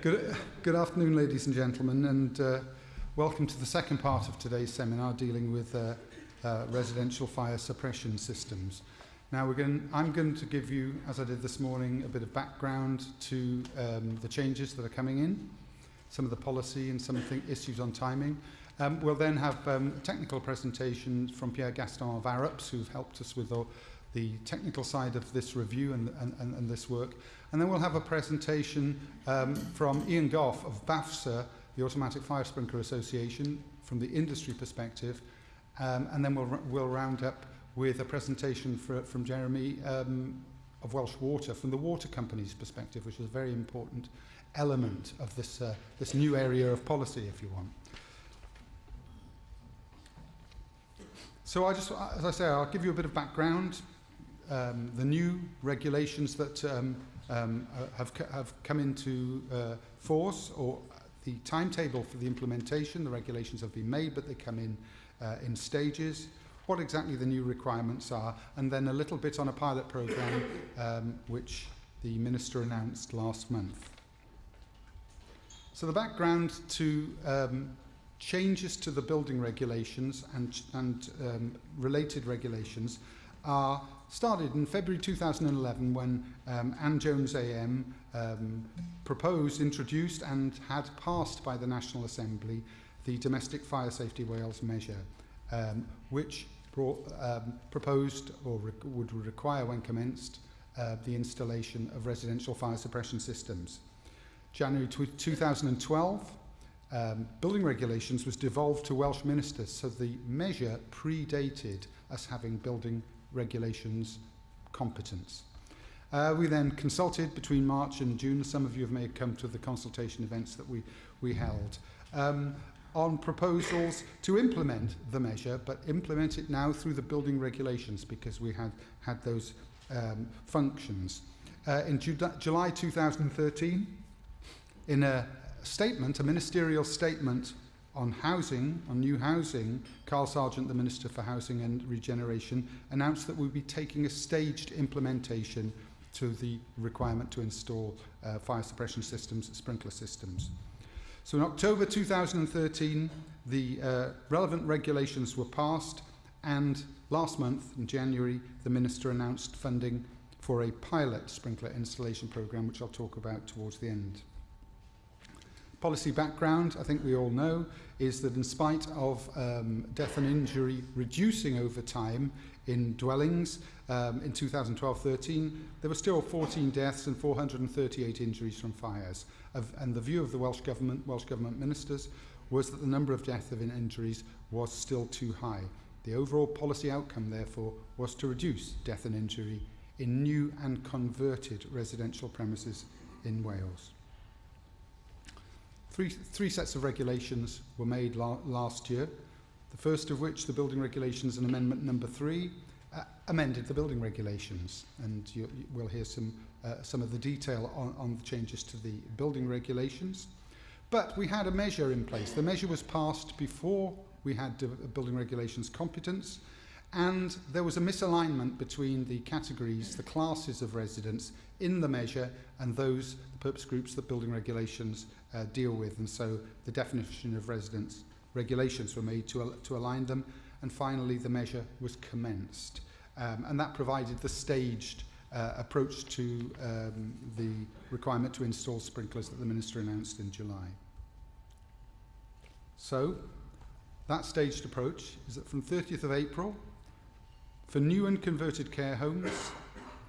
Good, good afternoon, ladies and gentlemen, and uh, welcome to the second part of today's seminar dealing with uh, uh, residential fire suppression systems. Now, going, I'm going to give you, as I did this morning, a bit of background to um, the changes that are coming in, some of the policy and some the issues on timing. Um, we'll then have um, a technical presentation from Pierre Gaston of ARUPS, who've helped us with all the technical side of this review and, and, and, and this work. And then we'll have a presentation um, from Ian Goff of BAFSA, the Automatic Fire Sprinkler Association, from the industry perspective. Um, and then we'll, we'll round up with a presentation for, from Jeremy um, of Welsh Water, from the water company's perspective, which is a very important element of this, uh, this new area of policy, if you want. So I just, as I say, I'll give you a bit of background. Um, the new regulations that um, um, uh, have, have come into uh, force, or the timetable for the implementation, the regulations have been made, but they come in uh, in stages, what exactly the new requirements are, and then a little bit on a pilot program um, which the Minister announced last month. So the background to um, changes to the building regulations and, and um, related regulations are started in February 2011 when um, Ann Jones AM um, proposed, introduced and had passed by the National Assembly the Domestic Fire Safety Wales measure, um, which brought, um, proposed or re would require when commenced uh, the installation of residential fire suppression systems. January 2012, um, building regulations was devolved to Welsh ministers, so the measure predated us having building regulations competence. Uh, we then consulted between March and June. Some of you may have come to the consultation events that we, we held. Um, on proposals to implement the measure, but implement it now through the building regulations because we had had those um, functions. Uh, in Ju July 2013, in a statement, a ministerial statement on housing, on new housing, Carl Sargeant, the Minister for Housing and Regeneration, announced that we'd be taking a staged implementation to the requirement to install uh, fire suppression systems, sprinkler systems. So in October 2013, the uh, relevant regulations were passed and last month, in January, the Minister announced funding for a pilot sprinkler installation programme, which I'll talk about towards the end. Policy background, I think we all know, is that in spite of um, death and injury reducing over time in dwellings um, in 2012-13, there were still 14 deaths and 438 injuries from fires. Of, and the view of the Welsh Government, Welsh Government ministers, was that the number of deaths and injuries was still too high. The overall policy outcome, therefore, was to reduce death and injury in new and converted residential premises in Wales. Three, three sets of regulations were made la last year. The first of which, the building regulations and amendment number three, uh, amended the building regulations. And you, you will hear some, uh, some of the detail on, on the changes to the building regulations. But we had a measure in place. The measure was passed before we had the building regulations competence, and there was a misalignment between the categories, the classes of residents in the measure and those, the purpose groups that building regulations uh, deal with. And so the definition of residents regulations were made to, al to align them. And finally, the measure was commenced. Um, and that provided the staged uh, approach to um, the requirement to install sprinklers that the Minister announced in July. So, that staged approach is that from 30th of April, for new and converted care homes,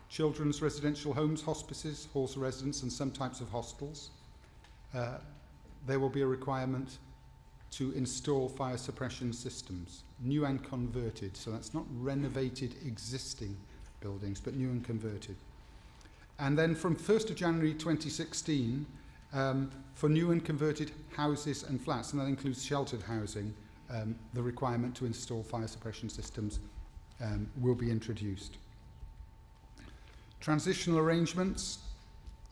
children's residential homes, hospices, halls of residence and some types of hostels, uh, there will be a requirement to install fire suppression systems, new and converted. So that's not renovated existing buildings, but new and converted. And then from 1st of January 2016, um, for new and converted houses and flats, and that includes sheltered housing, um, the requirement to install fire suppression systems um, will be introduced. Transitional arrangements,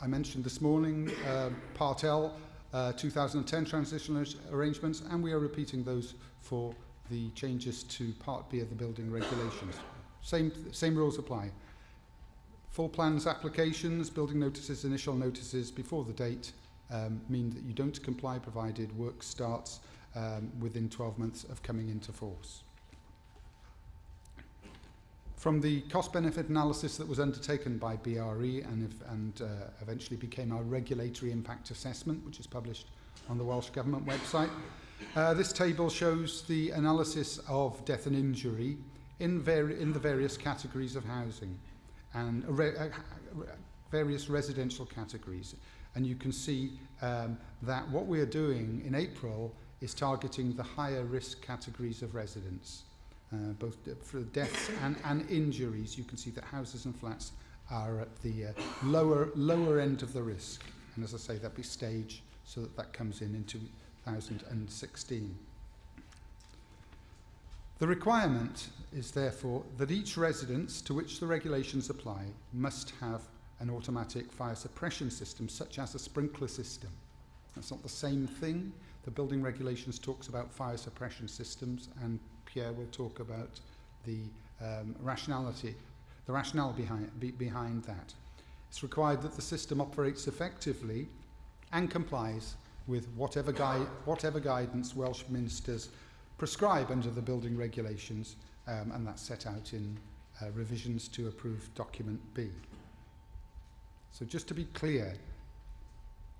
I mentioned this morning, uh, Part L, uh, 2010 transitional arrangements, and we are repeating those for the changes to Part B of the building regulations. Same, same rules apply. Full plans applications, building notices, initial notices before the date um, mean that you don't comply provided work starts um, within 12 months of coming into force. From the cost-benefit analysis that was undertaken by BRE and, if, and uh, eventually became our regulatory impact assessment, which is published on the Welsh Government website, uh, this table shows the analysis of death and injury in, in the various categories of housing and re uh, various residential categories. And you can see um, that what we're doing in April is targeting the higher risk categories of residents, uh, both for deaths and, and injuries. You can see that houses and flats are at the uh, lower, lower end of the risk. And as I say, that be stage so that that comes in in 2016. The requirement is therefore that each residence to which the regulations apply must have an automatic fire suppression system such as a sprinkler system. That's not the same thing. The building regulations talks about fire suppression systems and Pierre will talk about the um, rationality, the rationale behind, be, behind that. It's required that the system operates effectively and complies with whatever, gui whatever guidance Welsh ministers prescribe under the building regulations um, and that's set out in uh, revisions to approved document B. So just to be clear,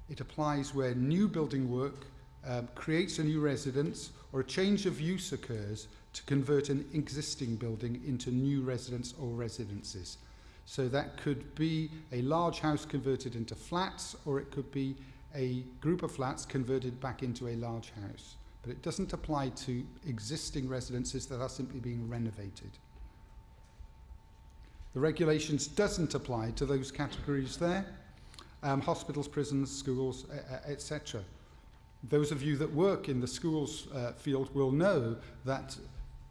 it applies where new building work um, creates a new residence or a change of use occurs to convert an existing building into new residence or residences. So that could be a large house converted into flats or it could be a group of flats converted back into a large house. But it doesn't apply to existing residences that are simply being renovated. The regulations doesn't apply to those categories there, um, hospitals, prisons, schools, etc. Those of you that work in the schools uh, field will know that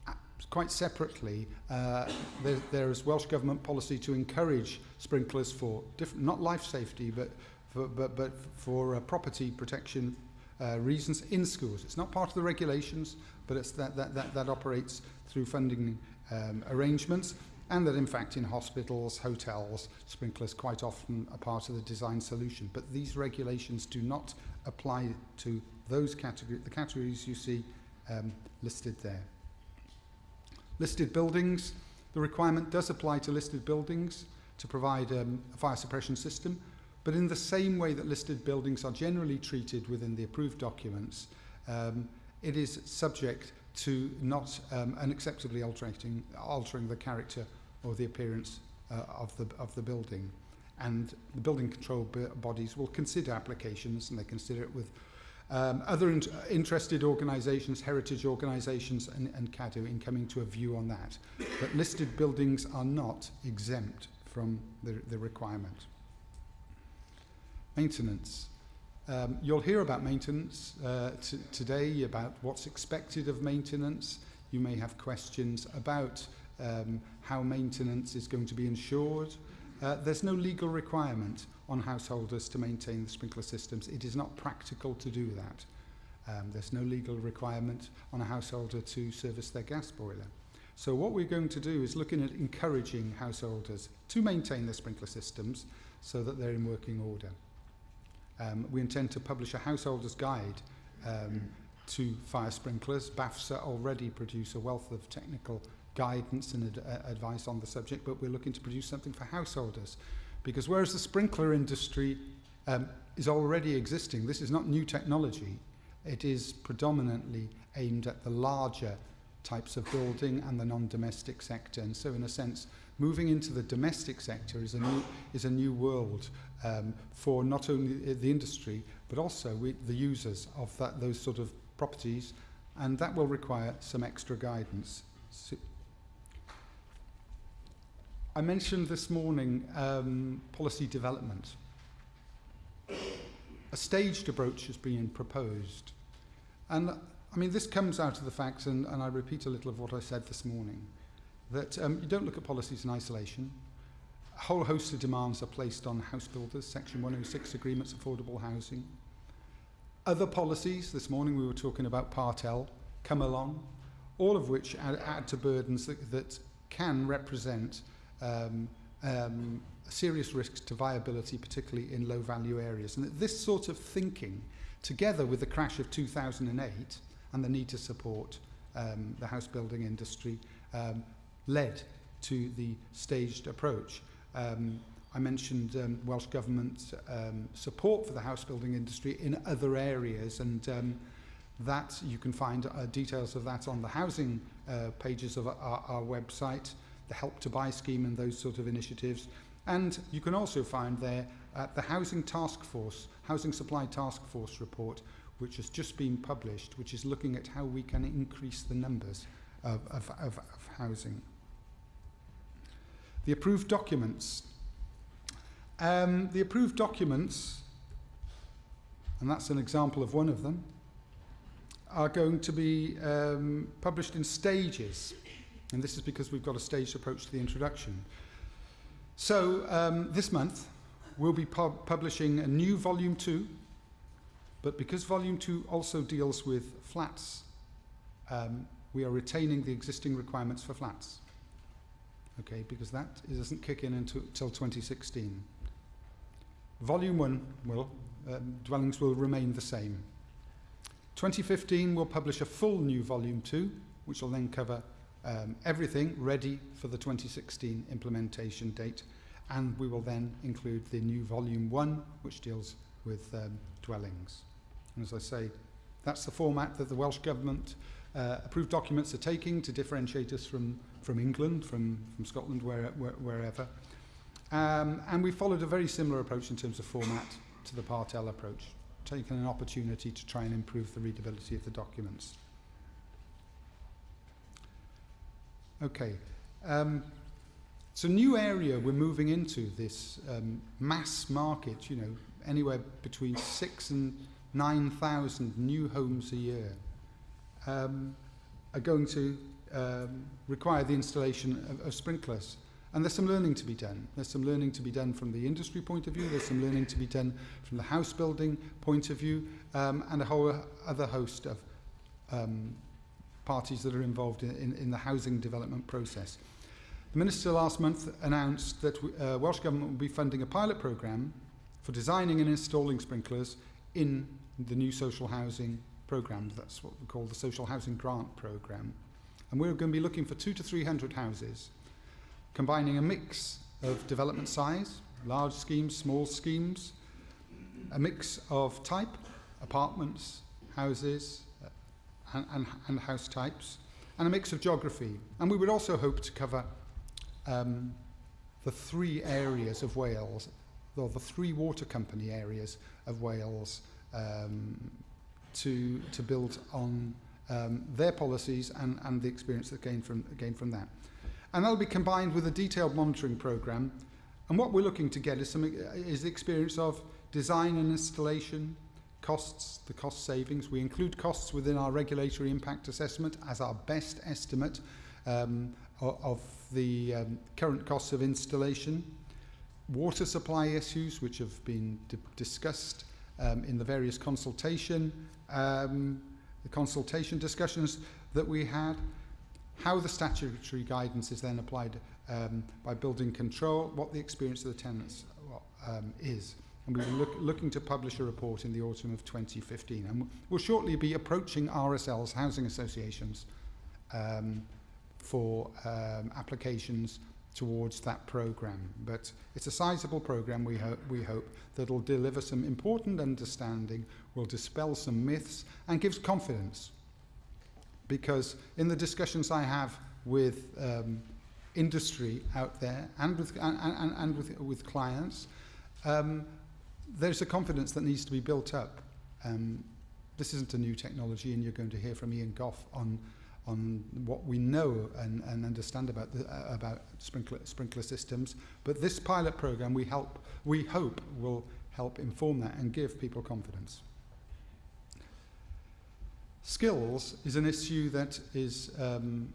uh, quite separately, uh, there, there is Welsh Government policy to encourage sprinklers for different, not life safety, but for, but, but for uh, property protection uh, reasons in schools. It's not part of the regulations, but it's that, that, that, that operates through funding um, arrangements and that in fact in hospitals, hotels, sprinklers quite often are part of the design solution. But these regulations do not apply to those categories, the categories you see um, listed there. Listed buildings, the requirement does apply to listed buildings to provide um, a fire suppression system, But in the same way that listed buildings are generally treated within the approved documents, um, it is subject to not um, unacceptably altering, altering the character or the appearance uh, of, the, of the building. And the building control bodies will consider applications and they consider it with um, other in interested organisations, heritage organisations and, and Cadw in coming to a view on that. But listed buildings are not exempt from the, the requirement. Maintenance. Um, you'll hear about maintenance uh, today, about what's expected of maintenance. You may have questions about um, how maintenance is going to be ensured. Uh, there's no legal requirement on householders to maintain the sprinkler systems. It is not practical to do that. Um, there's no legal requirement on a householder to service their gas boiler. So what we're going to do is looking at encouraging householders to maintain their sprinkler systems so that they're in working order. Um, we intend to publish a householder's guide um, to fire sprinklers. BAFSA already produce a wealth of technical guidance and ad uh, advice on the subject, but we're looking to produce something for householders. Because whereas the sprinkler industry um, is already existing, this is not new technology, it is predominantly aimed at the larger types of building and the non-domestic sector. And so in a sense, moving into the domestic sector is a new, is a new world um, for not only the industry, but also we, the users of that, those sort of properties, and that will require some extra guidance. So, I mentioned this morning um, policy development. A staged approach has been proposed. And I mean, this comes out of the fact, and, and I repeat a little of what I said this morning, that um, you don't look at policies in isolation. A whole host of demands are placed on house builders, Section 106 agreements, affordable housing. Other policies, this morning we were talking about Part L, come along, all of which add, add to burdens that, that can represent um, um, serious risks to viability, particularly in low value areas. And this sort of thinking, together with the crash of 2008 and the need to support um, the house building industry, um, led to the staged approach. Um, I mentioned um, Welsh Government um, support for the house building industry in other areas and um, that you can find uh, details of that on the housing uh, pages of our, our website, the Help to Buy scheme and those sort of initiatives. And you can also find there uh, the Housing Task Force, Housing Supply Task Force report, which has just been published, which is looking at how we can increase the numbers of, of, of, of housing. The approved documents. Um, the approved documents, and that's an example of one of them, are going to be um, published in stages. And this is because we've got a staged approach to the introduction. So um, this month, we'll be pub publishing a new volume two, but because volume two also deals with flats, um, we are retaining the existing requirements for flats. Okay, because that doesn't kick in until, until 2016. Volume one will, um, dwellings will remain the same. 2015 we'll publish a full new volume 2 which will then cover um, everything ready for the 2016 implementation date and we will then include the new volume 1 which deals with um, dwellings. And as I say, that's the format that the Welsh Government uh, approved documents are taking to differentiate us from, from England, from, from Scotland, where, where, wherever. Um, and we followed a very similar approach in terms of format to the Part L approach taking an opportunity to try and improve the readability of the documents. Okay. Um, it's a new area we're moving into, this um, mass market, you know, anywhere between six and 9,000 new homes a year um, are going to um, require the installation of, of sprinklers. And there's some learning to be done. There's some learning to be done from the industry point of view. There's some learning to be done from the house building point of view um, and a whole other host of um, parties that are involved in, in, in the housing development process. The Minister last month announced that uh, Welsh Government will be funding a pilot programme for designing and installing sprinklers in the new social housing programme. That's what we call the Social Housing Grant Programme. And we're going to be looking for two to 300 houses combining a mix of development size, large schemes, small schemes, a mix of type, apartments, houses, uh, and, and, and house types, and a mix of geography. And we would also hope to cover um, the three areas of Wales, the three water company areas of Wales, um, to, to build on um, their policies and, and the experience that gained from, gained from that. And that'll be combined with a detailed monitoring program. And what we're looking to get is, some, is the experience of design and installation, costs, the cost savings. We include costs within our regulatory impact assessment as our best estimate um, of the um, current costs of installation. Water supply issues, which have been discussed um, in the various consultation, um, the consultation discussions that we had, how the statutory guidance is then applied um, by building control, what the experience of the tenants um, is. And we were look, looking to publish a report in the autumn of 2015. And we'll shortly be approaching RSLs, housing associations, um, for um, applications towards that program. But it's a sizable program, we, ho we hope, that will deliver some important understanding, will dispel some myths, and gives confidence because in the discussions I have with um, industry out there and with, and, and, and with, with clients, um, there's a confidence that needs to be built up. Um, this isn't a new technology and you're going to hear from Ian Goff on, on what we know and, and understand about, the, uh, about sprinkler, sprinkler systems. But this pilot program we, help, we hope will help inform that and give people confidence. Skills is an issue that is um,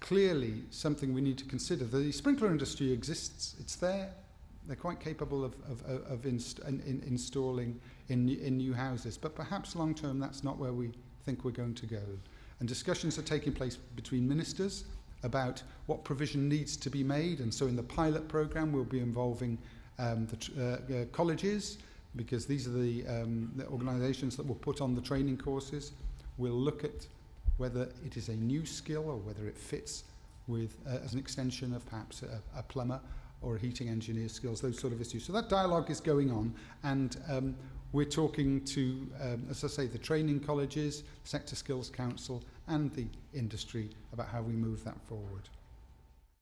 clearly something we need to consider. The sprinkler industry exists, it's there, they're quite capable of, of, of inst in, in installing in, in new houses, but perhaps long term that's not where we think we're going to go. And discussions are taking place between ministers about what provision needs to be made. And so in the pilot program, we'll be involving um, the uh, uh, colleges, because these are the, um, the organisations that will put on the training courses. We'll look at whether it is a new skill or whether it fits with, uh, as an extension of perhaps a, a plumber or a heating engineer skills, those sort of issues. So that dialogue is going on, and um, we're talking to, um, as I say, the training colleges, Sector Skills Council, and the industry about how we move that forward.